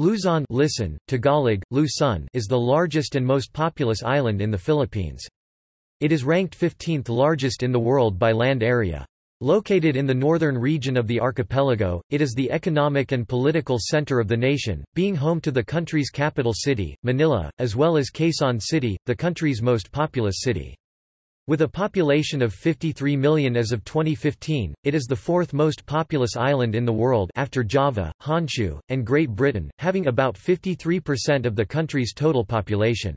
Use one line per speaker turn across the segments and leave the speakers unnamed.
Luzon listen, Tagalog, Luzon is the largest and most populous island in the Philippines. It is ranked 15th largest in the world by land area. Located in the northern region of the archipelago, it is the economic and political center of the nation, being home to the country's capital city, Manila, as well as Quezon City, the country's most populous city. With a population of 53 million as of 2015, it is the fourth most populous island in the world after Java, Honshu, and Great Britain, having about 53% of the country's total population.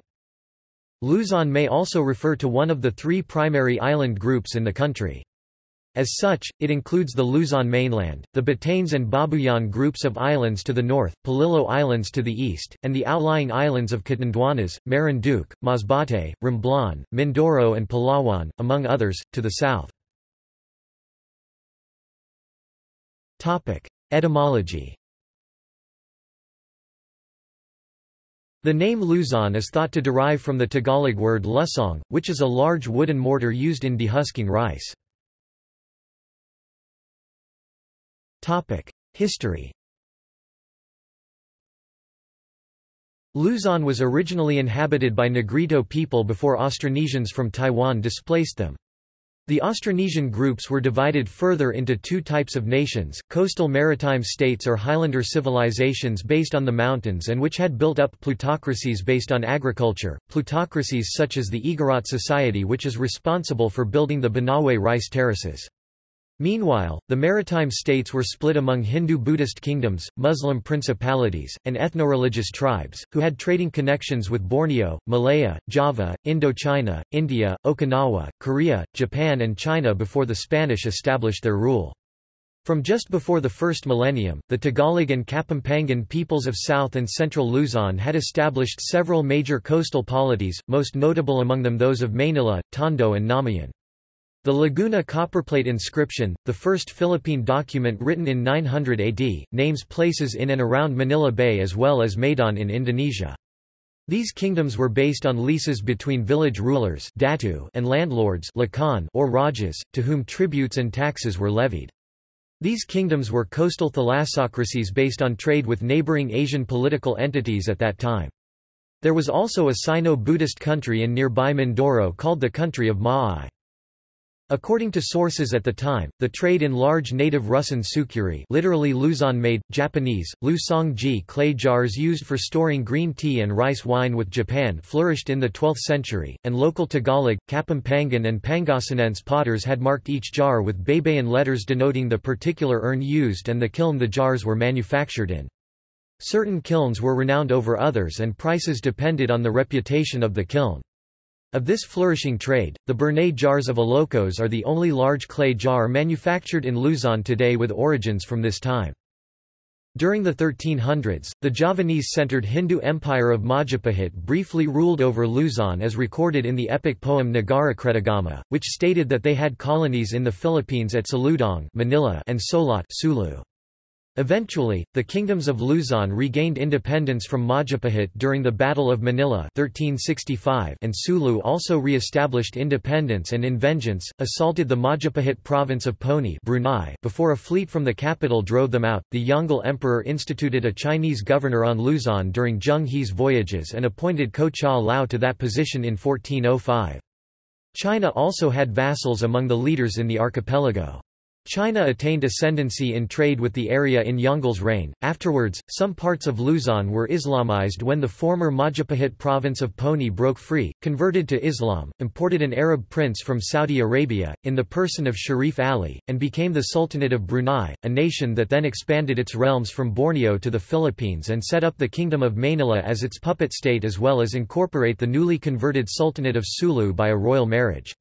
Luzon may also refer to one of the three primary island groups in the country. As such, it includes the Luzon mainland, the Batanes and Babuyan groups of islands to the north, Polillo Islands to the east, and the outlying islands of Catanduanes, Marinduque, Masbate, Romblon, Mindoro and Palawan, among others, to the south. Etymology The name Luzon is thought to derive from the Tagalog word lusong, which is a large wooden mortar used in dehusking rice. History Luzon was originally inhabited by Negrito people before Austronesians from Taiwan displaced them. The Austronesian groups were divided further into two types of nations, coastal maritime states or Highlander civilizations based on the mountains and which had built up plutocracies based on agriculture, plutocracies such as the Igorot Society which is responsible for building the Banawe rice terraces. Meanwhile, the maritime states were split among Hindu-Buddhist kingdoms, Muslim principalities, and ethno-religious tribes, who had trading connections with Borneo, Malaya, Java, Indochina, India, Okinawa, Korea, Japan and China before the Spanish established their rule. From just before the first millennium, the Tagalog and Kapampangan peoples of South and Central Luzon had established several major coastal polities, most notable among them those of Manila, Tondo and Namayan. The Laguna copperplate inscription, the first Philippine document written in 900 AD, names places in and around Manila Bay as well as Madon in Indonesia. These kingdoms were based on leases between village rulers datu and landlords or rajas, to whom tributes and taxes were levied. These kingdoms were coastal thalassocracies based on trade with neighboring Asian political entities at that time. There was also a Sino-Buddhist country in nearby Mindoro called the country of Ma'ai. According to sources at the time, the trade in large native Russian sukuri literally Luzon-made, Japanese, Lu-song-ji clay jars used for storing green tea and rice wine with Japan flourished in the 12th century, and local Tagalog, Kapampangan and Pangasinense potters had marked each jar with Baybayin letters denoting the particular urn used and the kiln the jars were manufactured in. Certain kilns were renowned over others and prices depended on the reputation of the kiln. Of this flourishing trade, the burnay jars of Ilocos are the only large clay jar manufactured in Luzon today with origins from this time. During the 1300s, the Javanese-centered Hindu empire of Majapahit briefly ruled over Luzon as recorded in the epic poem Nagara Kretagama, which stated that they had colonies in the Philippines at Saludong Manila and Solot Sulu. Eventually, the kingdoms of Luzon regained independence from Majapahit during the Battle of Manila 1365 and Sulu also re-established independence and in vengeance, assaulted the Majapahit province of Poni Brunei before a fleet from the capital drove them out. The Yongle Emperor instituted a Chinese governor on Luzon during Zheng He's voyages and appointed Ko Cha Lao to that position in 1405. China also had vassals among the leaders in the archipelago. China attained ascendancy in trade with the area in Yongle's reign. Afterwards, some parts of Luzon were Islamized when the former Majapahit province of Poni broke free, converted to Islam, imported an Arab prince from Saudi Arabia, in the person of Sharif Ali, and became the Sultanate of Brunei, a nation that then expanded its realms from Borneo to the Philippines and set up the Kingdom of Manila as its puppet state as well as incorporate the newly converted Sultanate of Sulu by a royal marriage.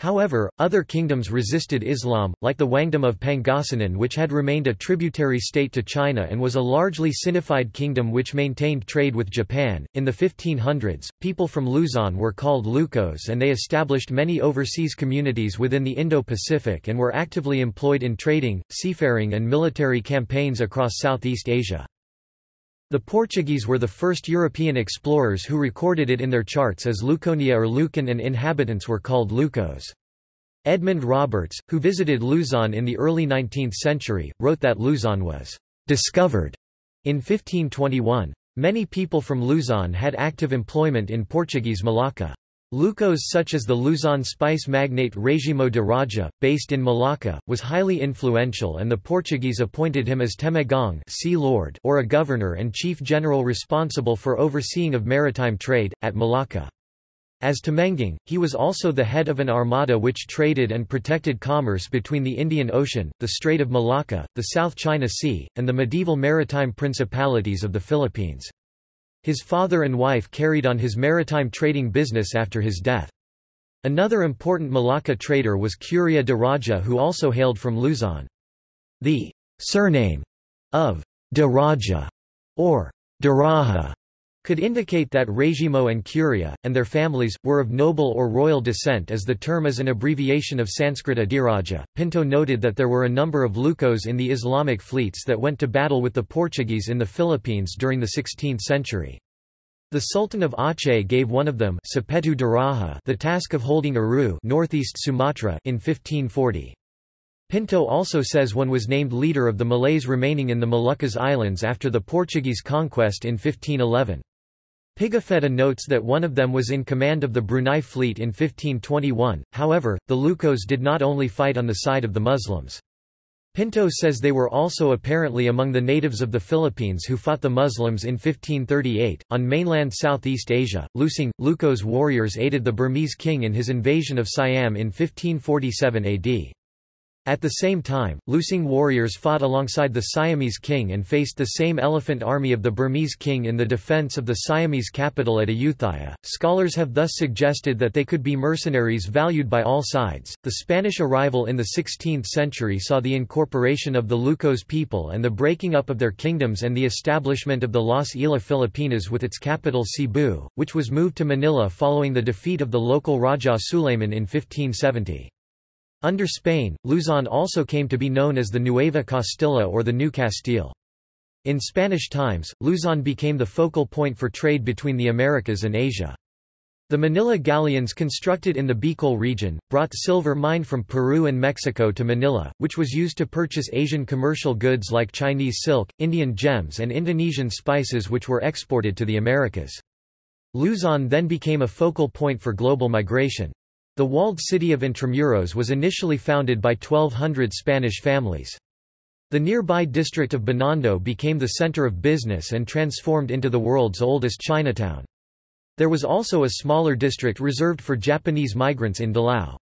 However, other kingdoms resisted Islam, like the Wangdom of Pangasinan which had remained a tributary state to China and was a largely Sinified kingdom which maintained trade with Japan. In the 1500s, people from Luzon were called Lucos and they established many overseas communities within the Indo-Pacific and were actively employed in trading, seafaring and military campaigns across Southeast Asia. The Portuguese were the first European explorers who recorded it in their charts as Luconia or Lucan and inhabitants were called Lucos. Edmund Roberts, who visited Luzon in the early 19th century, wrote that Luzon was «discovered» In 1521, many people from Luzon had active employment in Portuguese Malacca. Lucos such as the Luzon spice magnate Regimo de Raja, based in Malacca, was highly influential and the Portuguese appointed him as Temenggung sea lord or a governor and chief general responsible for overseeing of maritime trade, at Malacca. As Temenggung, he was also the head of an armada which traded and protected commerce between the Indian Ocean, the Strait of Malacca, the South China Sea, and the medieval maritime principalities of the Philippines. His father and wife carried on his maritime trading business after his death. Another important Malacca trader was Curia de Raja who also hailed from Luzon. The surname of de Raja, or Daraja, could indicate that Regimo and Curia, and their families, were of noble or royal descent as the term is an abbreviation of Sanskrit Adiraja. Pinto noted that there were a number of Lucos in the Islamic fleets that went to battle with the Portuguese in the Philippines during the 16th century. The Sultan of Aceh gave one of them Daraja the task of holding Aru northeast Sumatra in 1540. Pinto also says one was named leader of the Malays remaining in the Moluccas Islands after the Portuguese conquest in 1511. Pigafetta notes that one of them was in command of the Brunei fleet in 1521, however, the Lucos did not only fight on the side of the Muslims. Pinto says they were also apparently among the natives of the Philippines who fought the Muslims in 1538. On mainland Southeast Asia, Lusing, Lucos warriors aided the Burmese king in his invasion of Siam in 1547 AD. At the same time, Lusing warriors fought alongside the Siamese king and faced the same elephant army of the Burmese king in the defense of the Siamese capital at Ayutthaya. Scholars have thus suggested that they could be mercenaries valued by all sides. The Spanish arrival in the 16th century saw the incorporation of the Lucos people and the breaking up of their kingdoms and the establishment of the Las Islas Filipinas with its capital Cebu, which was moved to Manila following the defeat of the local Raja Suleiman in 1570. Under Spain, Luzon also came to be known as the Nueva Castilla or the New Castile. In Spanish times, Luzon became the focal point for trade between the Americas and Asia. The Manila galleons constructed in the Bicol region, brought silver mined from Peru and Mexico to Manila, which was used to purchase Asian commercial goods like Chinese silk, Indian gems and Indonesian spices which were exported to the Americas. Luzon then became a focal point for global migration. The walled city of Intramuros was initially founded by 1,200 Spanish families. The nearby district of Binondo became the center of business and transformed into the world's oldest Chinatown. There was also a smaller district reserved for Japanese migrants in Dilao.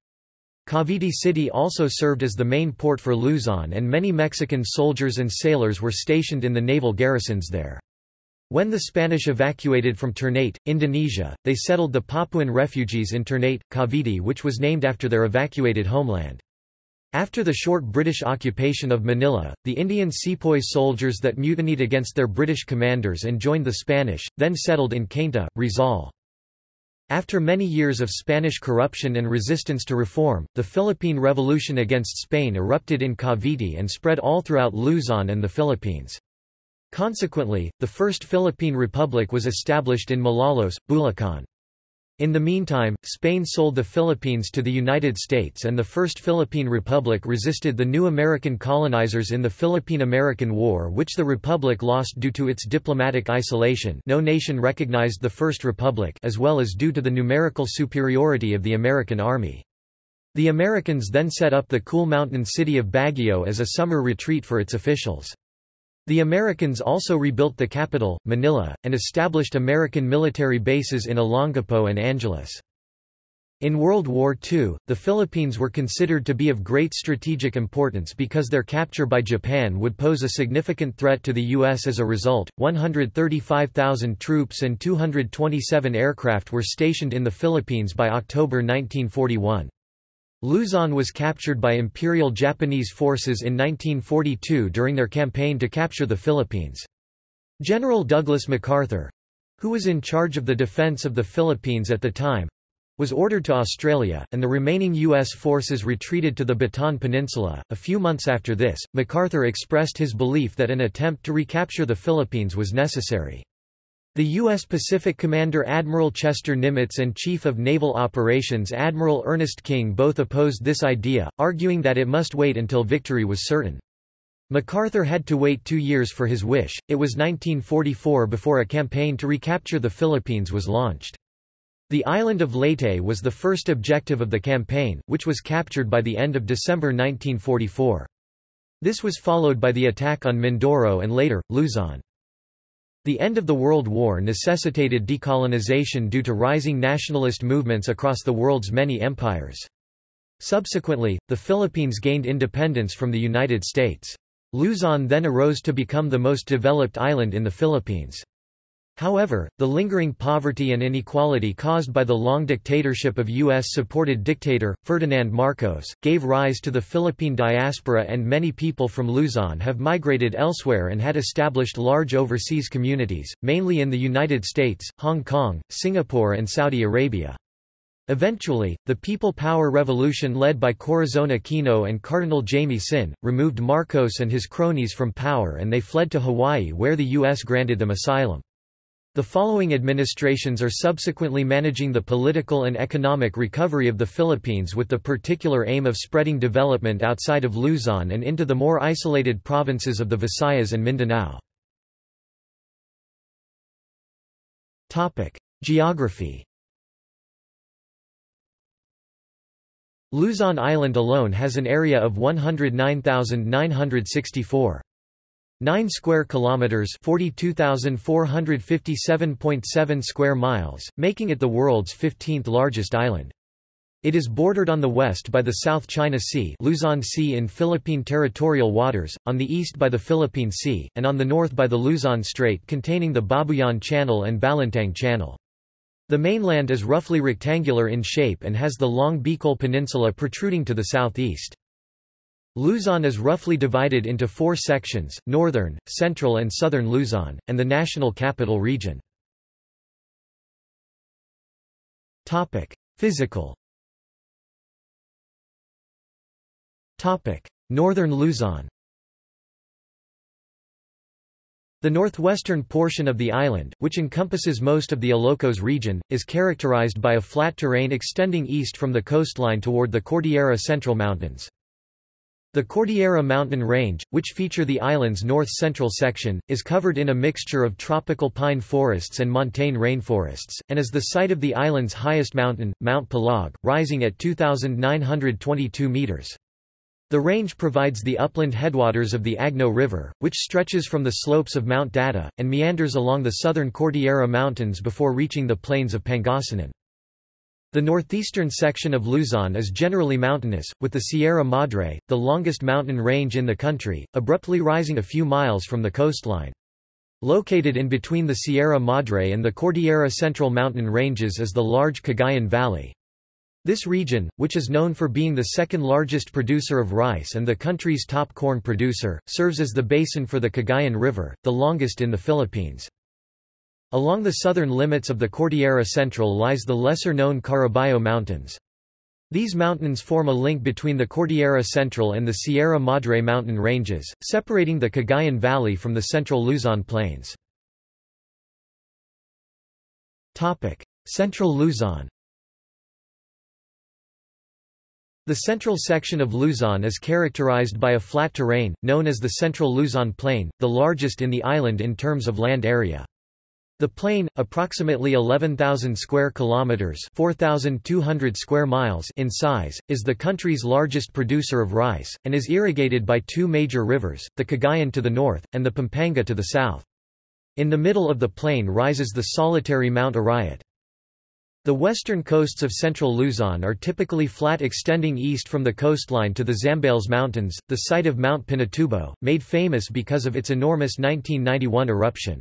Cavite City also served as the main port for Luzon and many Mexican soldiers and sailors were stationed in the naval garrisons there. When the Spanish evacuated from Ternate, Indonesia, they settled the Papuan refugees in Ternate, Cavite which was named after their evacuated homeland. After the short British occupation of Manila, the Indian sepoy soldiers that mutinied against their British commanders and joined the Spanish, then settled in Cainta, Rizal. After many years of Spanish corruption and resistance to reform, the Philippine Revolution against Spain erupted in Cavite and spread all throughout Luzon and the Philippines. Consequently, the First Philippine Republic was established in Malolos, Bulacan. In the meantime, Spain sold the Philippines to the United States and the First Philippine Republic resisted the new American colonizers in the Philippine–American War which the Republic lost due to its diplomatic isolation no nation recognized the First Republic as well as due to the numerical superiority of the American Army. The Americans then set up the cool mountain city of Baguio as a summer retreat for its officials. The Americans also rebuilt the capital, Manila, and established American military bases in Olongapo and Angeles. In World War II, the Philippines were considered to be of great strategic importance because their capture by Japan would pose a significant threat to the U.S. As a result, 135,000 troops and 227 aircraft were stationed in the Philippines by October 1941. Luzon was captured by Imperial Japanese forces in 1942 during their campaign to capture the Philippines. General Douglas MacArthur—who was in charge of the defense of the Philippines at the time, was ordered to Australia, and the remaining U.S. forces retreated to the Bataan Peninsula. A few months after this, MacArthur expressed his belief that an attempt to recapture the Philippines was necessary. The U.S. Pacific Commander Admiral Chester Nimitz and Chief of Naval Operations Admiral Ernest King both opposed this idea, arguing that it must wait until victory was certain. MacArthur had to wait two years for his wish, it was 1944 before a campaign to recapture the Philippines was launched. The island of Leyte was the first objective of the campaign, which was captured by the end of December 1944. This was followed by the attack on Mindoro and later, Luzon. The end of the World War necessitated decolonization due to rising nationalist movements across the world's many empires. Subsequently, the Philippines gained independence from the United States. Luzon then arose to become the most developed island in the Philippines. However, the lingering poverty and inequality caused by the long dictatorship of U.S.-supported dictator, Ferdinand Marcos, gave rise to the Philippine diaspora and many people from Luzon have migrated elsewhere and had established large overseas communities, mainly in the United States, Hong Kong, Singapore and Saudi Arabia. Eventually, the People Power Revolution led by Corazon Aquino and Cardinal Jaime Sin, removed Marcos and his cronies from power and they fled to Hawaii where the U.S. granted them asylum. The following administrations are subsequently managing the political and economic recovery of the Philippines with the particular aim of spreading development outside of Luzon and into the more isolated provinces of the Visayas and Mindanao. Geography Luzon Island alone has an area of 109,964. 9 square kilometers 42457.7 square miles making it the world's 15th largest island it is bordered on the west by the South China Sea Luzon Sea in Philippine territorial waters, on the east by the Philippine Sea, and on the north by the Luzon Strait containing the Babuyan Channel and Balintang Channel. The mainland is roughly rectangular in shape and has the long Bicol Peninsula protruding to the southeast. Luzon is roughly divided into four sections, northern, central and southern Luzon, and the national capital region. Physical Northern Luzon The northwestern portion of the island, which encompasses most of the Ilocos region, is characterized by a flat terrain extending east from the coastline toward the Cordillera Central Mountains. The Cordillera mountain range, which feature the island's north-central section, is covered in a mixture of tropical pine forests and montane rainforests, and is the site of the island's highest mountain, Mount Pulag, rising at 2,922 meters. The range provides the upland headwaters of the Agno River, which stretches from the slopes of Mount Data, and meanders along the southern Cordillera Mountains before reaching the plains of Pangasinan. The northeastern section of Luzon is generally mountainous, with the Sierra Madre, the longest mountain range in the country, abruptly rising a few miles from the coastline. Located in between the Sierra Madre and the Cordillera Central mountain ranges is the large Cagayan Valley. This region, which is known for being the second largest producer of rice and the country's top corn producer, serves as the basin for the Cagayan River, the longest in the Philippines. Along the southern limits of the Cordillera Central lies the lesser-known Caraballo Mountains. These mountains form a link between the Cordillera Central and the Sierra Madre mountain ranges, separating the Cagayan Valley from the central Luzon plains. Central Luzon The central section of Luzon is characterized by a flat terrain, known as the Central Luzon Plain, the largest in the island in terms of land area. The plain, approximately 11,000 square kilometers (4,200 square miles) in size, is the country's largest producer of rice and is irrigated by two major rivers, the Cagayan to the north and the Pampanga to the south. In the middle of the plain rises the solitary Mount Arayat. The western coasts of central Luzon are typically flat extending east from the coastline to the Zambales Mountains, the site of Mount Pinatubo, made famous because of its enormous 1991 eruption.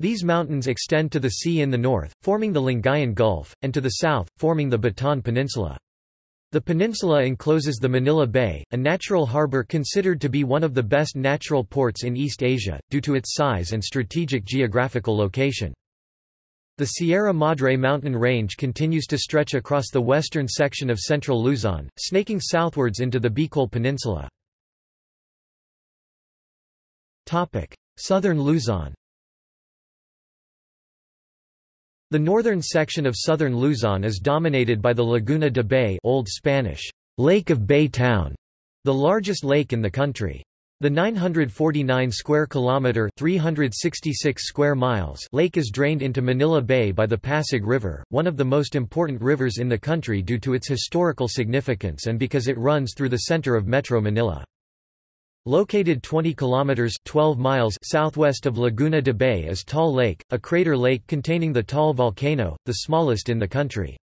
These mountains extend to the sea in the north, forming the Lingayen Gulf, and to the south, forming the Bataan Peninsula. The peninsula encloses the Manila Bay, a natural harbor considered to be one of the best natural ports in East Asia, due to its size and strategic geographical location. The Sierra Madre mountain range continues to stretch across the western section of central Luzon, snaking southwards into the Bicol Peninsula. Southern Luzon The northern section of southern Luzon is dominated by the Laguna de Bay Old Spanish, Lake of Bay Town, the largest lake in the country. The 949 square kilometer 366 square miles lake is drained into Manila Bay by the Pasig River, one of the most important rivers in the country due to its historical significance and because it runs through the center of Metro Manila. Located 20 kilometers 12 miles southwest of Laguna de Bay is Taal Lake, a crater lake containing the Taal volcano, the smallest in the country.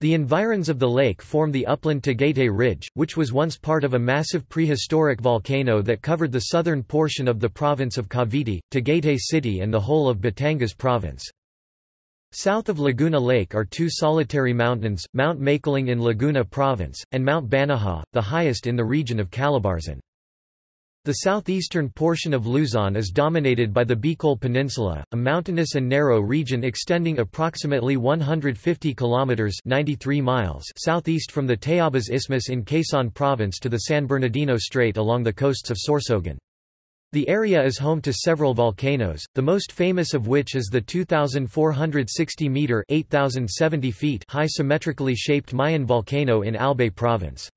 The environs of the lake form the upland Tagaytay Ridge, which was once part of a massive prehistoric volcano that covered the southern portion of the province of Cavite, Tagaytay City and the whole of Batangas province. South of Laguna Lake are two solitary mountains, Mount Makiling in Laguna Province, and Mount Banahaw, the highest in the region of Calabarzon. The southeastern portion of Luzon is dominated by the Bicol Peninsula, a mountainous and narrow region extending approximately 150 kilometers (93 miles) southeast from the Tayabas Isthmus in Quezon Province to the San Bernardino Strait along the coasts of Sorsogon. The area is home to several volcanoes, the most famous of which is the 2,460-meter (8,070 feet) high symmetrically shaped Mayon volcano in Albay Province.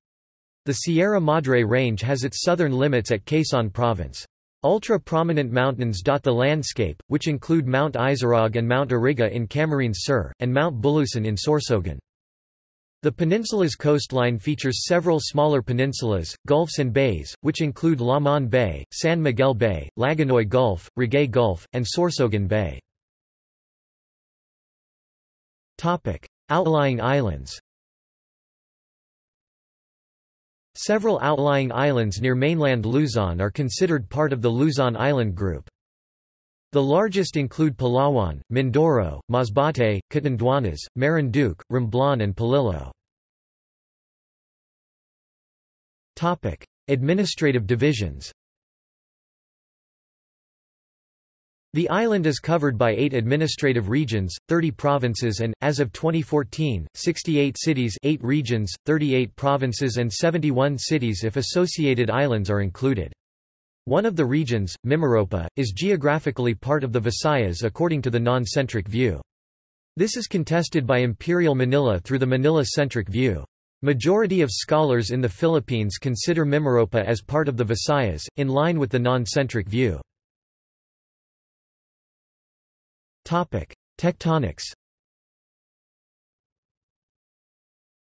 The Sierra Madre Range has its southern limits at Quezon Province. Ultra-prominent mountains dot the landscape, which include Mount Isarog and Mount Iriga in Camarines Sur, and Mount Bulusan in Sorsogon. The peninsula's coastline features several smaller peninsulas, gulfs and bays, which include Lamon Bay, San Miguel Bay, Lagonoy Gulf, Ragay Gulf, and Sorsogon Bay. Outlying islands Several outlying islands near mainland Luzon are considered part of the Luzon Island Group. The largest include Palawan, Mindoro, Masbate, Catanduanes, Marinduque, Romblon and Polillo. Administrative divisions The island is covered by eight administrative regions, 30 provinces and, as of 2014, 68 cities 8 regions, 38 provinces and 71 cities if associated islands are included. One of the regions, Mimaropa, is geographically part of the Visayas according to the non-centric view. This is contested by Imperial Manila through the Manila-centric view. Majority of scholars in the Philippines consider Mimaropa as part of the Visayas, in line with the non-centric view. Tectonics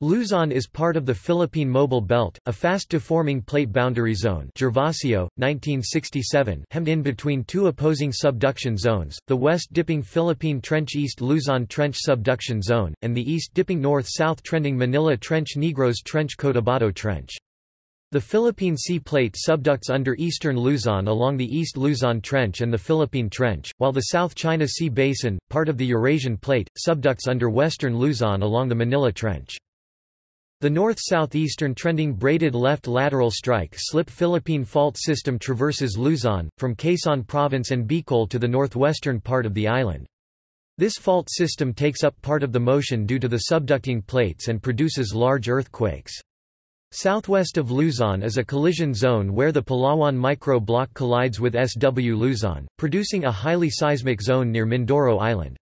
Luzon is part of the Philippine Mobile Belt, a fast-deforming plate boundary zone Gervasio, 1967 hemmed in between two opposing subduction zones, the west-dipping Philippine Trench East Luzon Trench Subduction Zone, and the east-dipping north-south trending Manila Trench Negros Trench Cotabato Trench. The Philippine Sea Plate subducts under eastern Luzon along the East Luzon Trench and the Philippine Trench, while the South China Sea Basin, part of the Eurasian Plate, subducts under western Luzon along the Manila Trench. The north-southeastern trending braided left lateral strike slip Philippine fault system traverses Luzon, from Quezon Province and Bicol to the northwestern part of the island. This fault system takes up part of the motion due to the subducting plates and produces large earthquakes. Southwest of Luzon is a collision zone where the Palawan micro-block collides with SW Luzon, producing a highly seismic zone near Mindoro Island.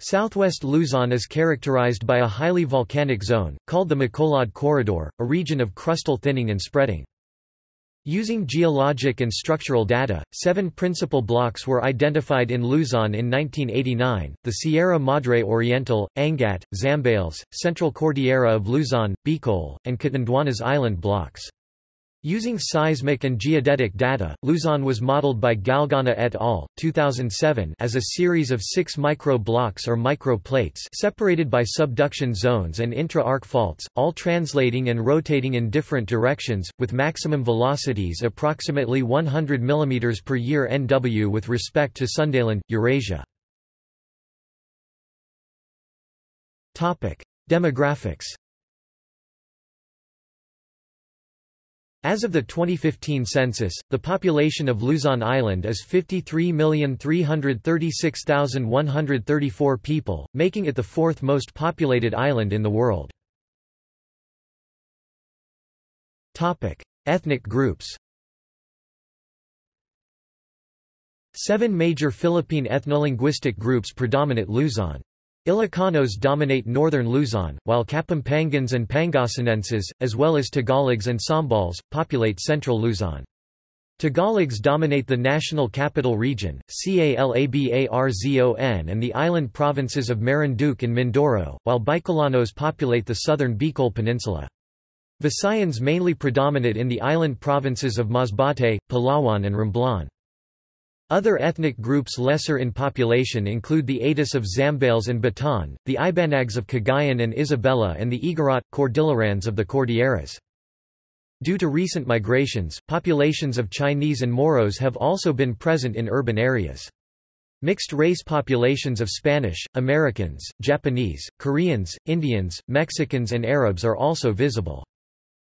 Southwest Luzon is characterized by a highly volcanic zone, called the Macolod Corridor, a region of crustal thinning and spreading. Using geologic and structural data, seven principal blocks were identified in Luzon in 1989, the Sierra Madre Oriental, Angat, Zambales, Central Cordillera of Luzon, Bicol, and Catanduanes Island blocks. Using seismic and geodetic data, Luzon was modeled by Galgana et al. 2007 as a series of six micro-blocks or micro-plates separated by subduction zones and intra-arc faults, all translating and rotating in different directions, with maximum velocities approximately 100 mm per year NW with respect to Sundaland, Eurasia. Demographics As of the 2015 census, the population of Luzon Island is 53,336,134 people, making it the fourth most populated island in the world. Topic: Ethnic groups Seven major Philippine ethnolinguistic groups predominate Luzon. Ilocanos dominate northern Luzon, while Kapampangans and Pangasinenses, as well as Tagalogs and Sambals, populate central Luzon. Tagalogs dominate the National Capital Region, Calabarzon and the island provinces of Marinduque and Mindoro, while Bicolanos populate the southern Bicol Peninsula. Visayans mainly predominate in the island provinces of Masbate, Palawan and Romblon. Other ethnic groups lesser in population include the Atis of Zambales and Bataan, the Ibanags of Cagayan and Isabela and the Igorot, Cordillerans of the Cordilleras. Due to recent migrations, populations of Chinese and Moros have also been present in urban areas. Mixed-race populations of Spanish, Americans, Japanese, Koreans, Indians, Mexicans and Arabs are also visible.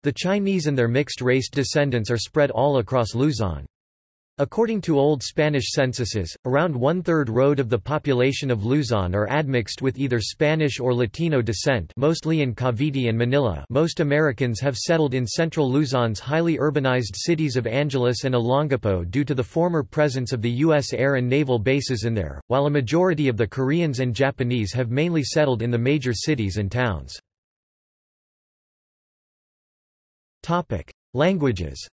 The Chinese and their mixed-race descendants are spread all across Luzon. According to Old Spanish censuses, around one-third road of the population of Luzon are admixed with either Spanish or Latino descent mostly in Cavite and Manila most Americans have settled in central Luzon's highly urbanized cities of Angeles and Olongapo due to the former presence of the U.S. air and naval bases in there, while a majority of the Koreans and Japanese have mainly settled in the major cities and towns. Languages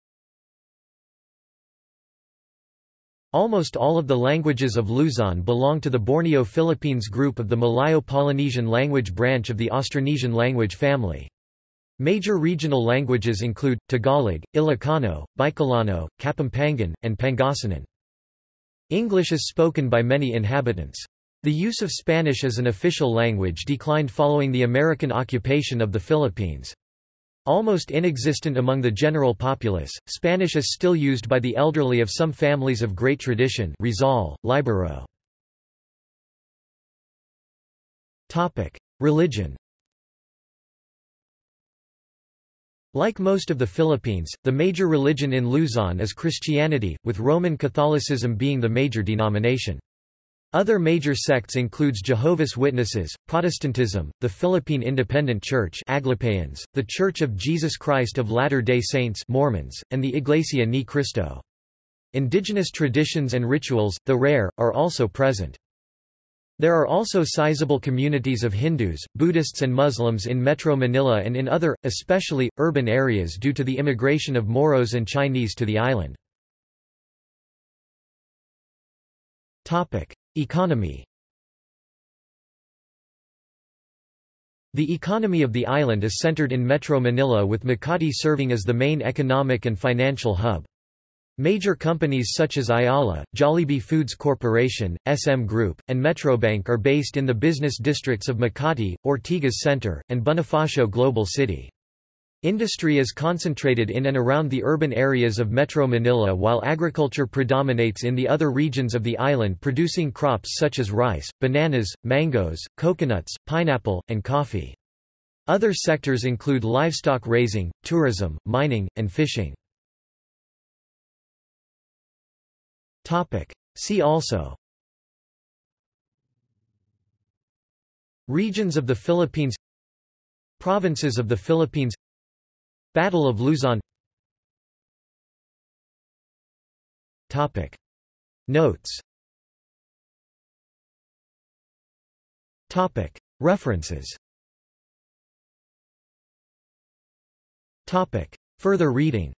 Almost all of the languages of Luzon belong to the Borneo-Philippines group of the Malayo-Polynesian language branch of the Austronesian language family. Major regional languages include, Tagalog, Ilocano, Bicolano, Kapampangan, and Pangasinan. English is spoken by many inhabitants. The use of Spanish as an official language declined following the American occupation of the Philippines. Almost inexistent among the general populace, Spanish is still used by the elderly of some families of great tradition Rizal, Libero. Religion Like most of the Philippines, the major religion in Luzon is Christianity, with Roman Catholicism being the major denomination. Other major sects includes Jehovah's Witnesses, Protestantism, the Philippine Independent Church Aglipayans, the Church of Jesus Christ of Latter-day Saints Mormons, and the Iglesia Ni Cristo. Indigenous traditions and rituals, though rare, are also present. There are also sizable communities of Hindus, Buddhists and Muslims in Metro Manila and in other, especially, urban areas due to the immigration of Moros and Chinese to the island. Economy The economy of the island is centered in Metro Manila with Makati serving as the main economic and financial hub. Major companies such as Ayala, Jollibee Foods Corporation, SM Group, and Metrobank are based in the business districts of Makati, Ortigas Center, and Bonifacio Global City. Industry is concentrated in and around the urban areas of Metro Manila while agriculture predominates in the other regions of the island producing crops such as rice, bananas, mangoes, coconuts, pineapple, and coffee. Other sectors include livestock raising, tourism, mining, and fishing. See also Regions of the Philippines Provinces of the Philippines Battle of Luzon. Topic. Notes. Topic. References. Topic. Further reading.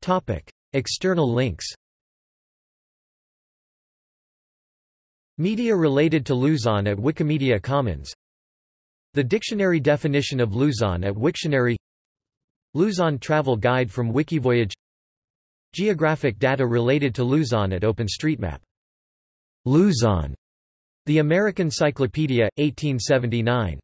Topic. External links. Media related to Luzon at Wikimedia Commons the dictionary definition of Luzon at Wiktionary Luzon Travel Guide from Wikivoyage Geographic data related to Luzon at OpenStreetMap. Luzon. The American Cyclopedia, 1879.